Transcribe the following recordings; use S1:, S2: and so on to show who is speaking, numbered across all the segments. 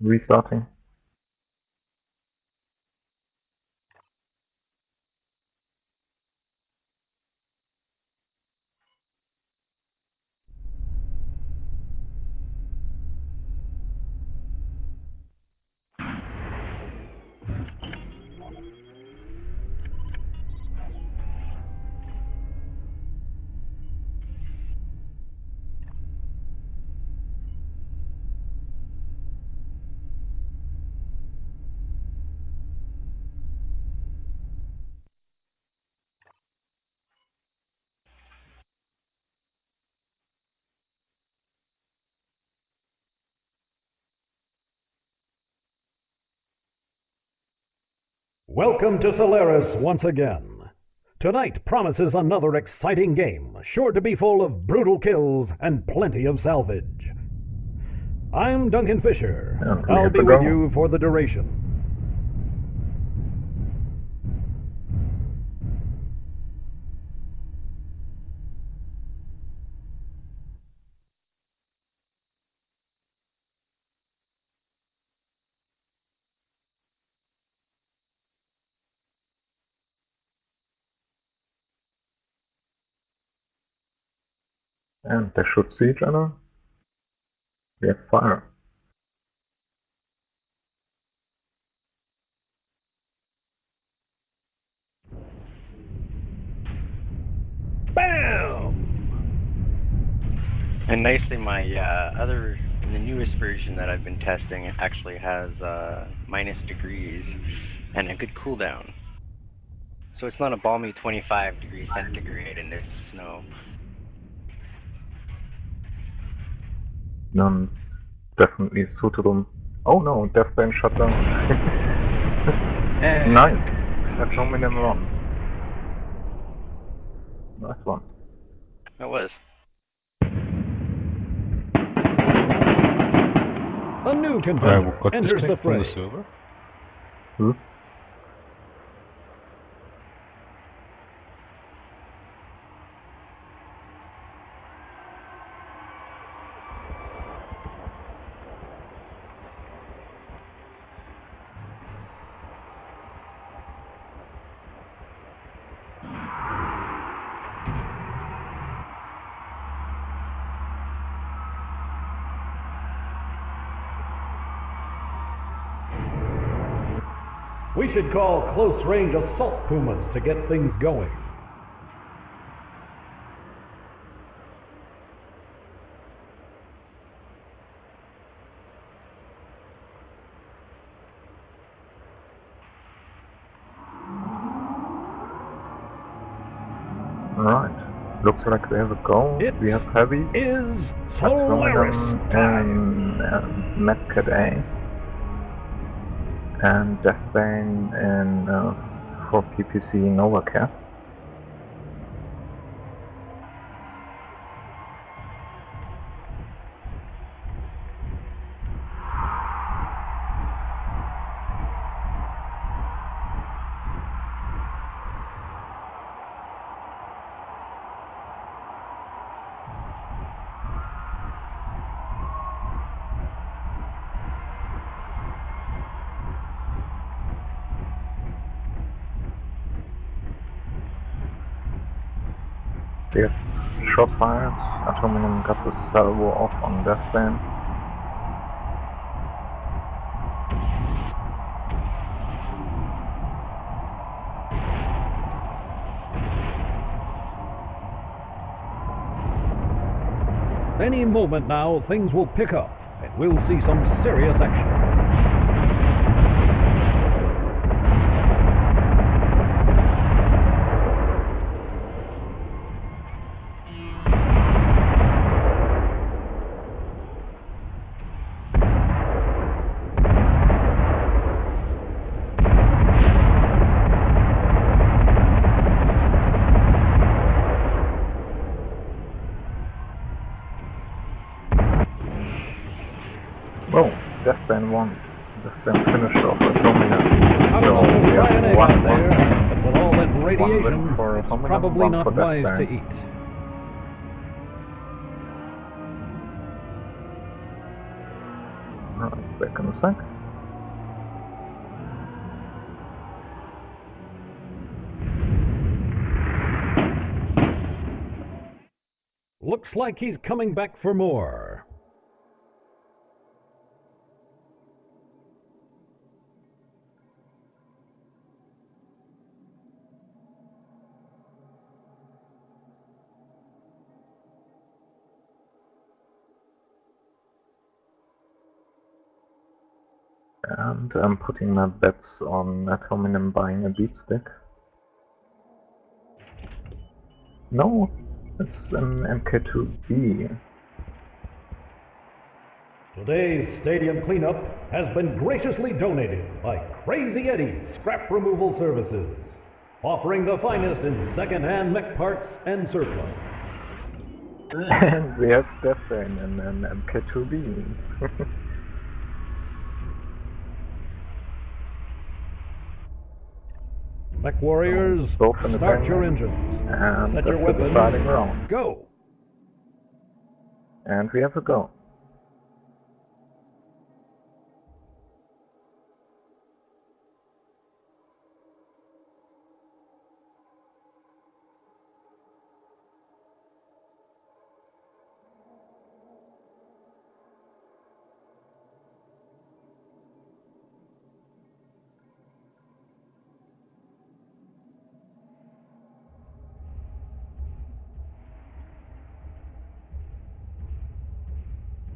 S1: Restarting.
S2: Welcome to Solaris once again. Tonight promises another exciting game, sure to be full of brutal kills and plenty of salvage. I'm Duncan Fisher.
S1: And
S2: I'll be with you for the duration.
S1: And they should see each other. Have fire.
S2: Bam!
S3: And nicely, my uh, other, the newest version that I've been testing, actually has uh, minus degrees and a good cooldown. So it's not a balmy 25 degrees centigrade in this snow.
S1: None definitely suitable. Oh no, Deathbane shut down. Eh. nice. That's only them run. Nice one.
S3: It was.
S2: A new
S4: I
S2: contender
S4: got
S2: enters the
S4: disconnected from the
S2: fray.
S4: server.
S1: Who?
S2: We should call close range assault pumas to get things going.
S1: Alright. Looks like we have a goal.
S2: It
S1: we have heavy.
S2: Is
S1: Solaris
S2: Solaris time.
S1: and uh, Medcat A. And Deathbane in uh, for PPC NovaCat. We have shot fires. Atomium got the salvo off on Deathbane.
S2: Any moment now, things will pick up, and we'll see some serious action.
S1: Whoa, Deathbane won. Deathbane finished off Atomium.
S2: I
S1: So we have one,
S2: got
S1: one.
S2: there, but with all that
S1: win
S2: radiation,
S1: for
S2: it's probably
S1: one
S2: not
S1: for
S2: wise to eat.
S1: Right. back in a sec.
S2: Looks like he's coming back for more.
S1: And I'm putting my bets on ad hominem buying a beat stick. No, it's an MK2B.
S2: Today's stadium cleanup has been graciously donated by Crazy Eddie Scrap Removal Services, offering the finest in second-hand mech parts and surplus.
S1: and we have Deathbane and an MK2B.
S2: Mech Warriors,
S1: mm, the
S2: start your engines.
S1: and that's
S2: your weapons. Go!
S1: And we have a go.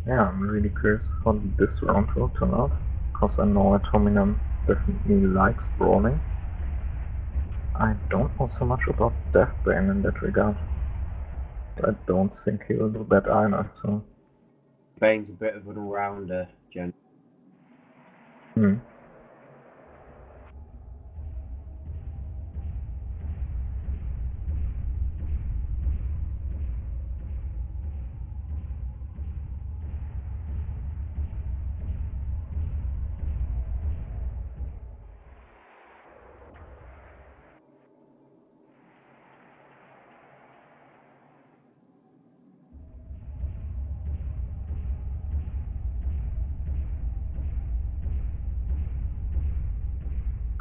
S1: Yeah, I'm really curious how this round will turn out. Because I know ad hominem definitely likes brawling. I don't know so much about Deathbane in that regard. I don't think he'll do that either, so.
S4: Bane's a bit of an all-rounder, Jen.
S1: Hmm.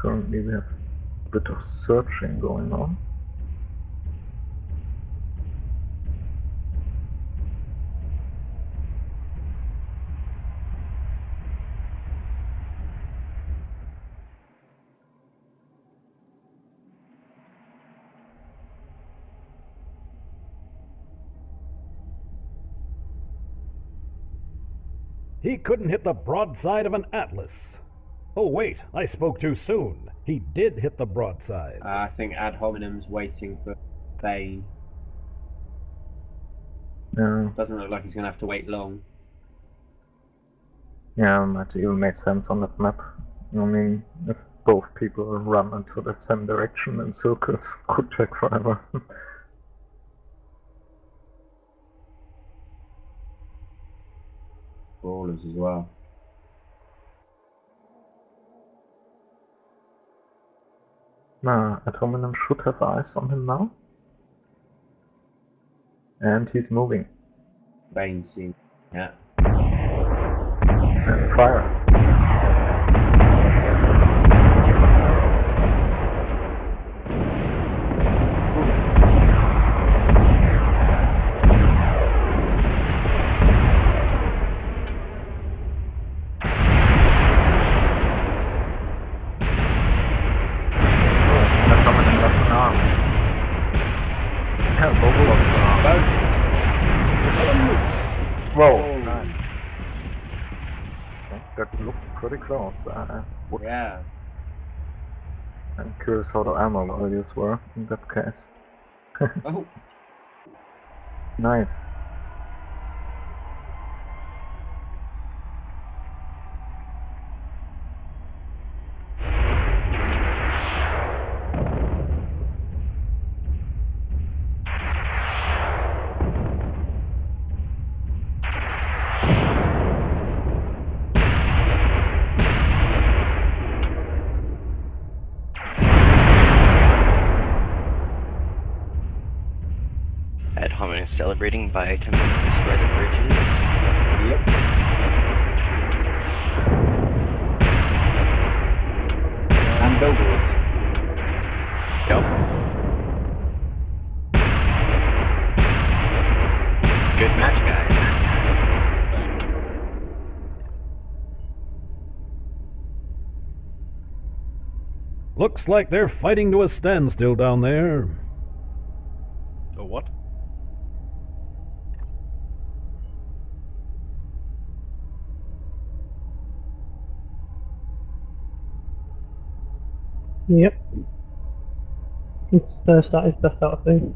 S1: Currently we have a bit of searching going on.
S2: He couldn't hit the broadside of an Atlas. Oh, wait, I spoke too soon. He did hit the broadside.
S4: Uh, I think Ad hominem's waiting for Bane.
S1: Yeah,
S4: Doesn't look like he's going to have to wait long.
S1: yeah, might even make sense on that map. I mean, if both people run into the same direction in circles, could take forever.
S4: Brawlers as well.
S1: Nah, ad hominem should have eyes on him now. And he's moving.
S4: Yeah.
S1: And fire. That's someone in left an arm. Yeah, both lost an arm. Whoa. Nice. Okay, That looked pretty close. Uh,
S4: Yeah.
S1: I'm curious how the ammo values were in that case.
S4: Oh,
S1: nice.
S3: celebrating by attempting to spread the virtues?
S4: Yep. And billboards.
S3: Yep. Good match, guys.
S2: Looks like they're fighting to a standstill down there.
S5: A what?
S6: Yep. It's first out is best out of two.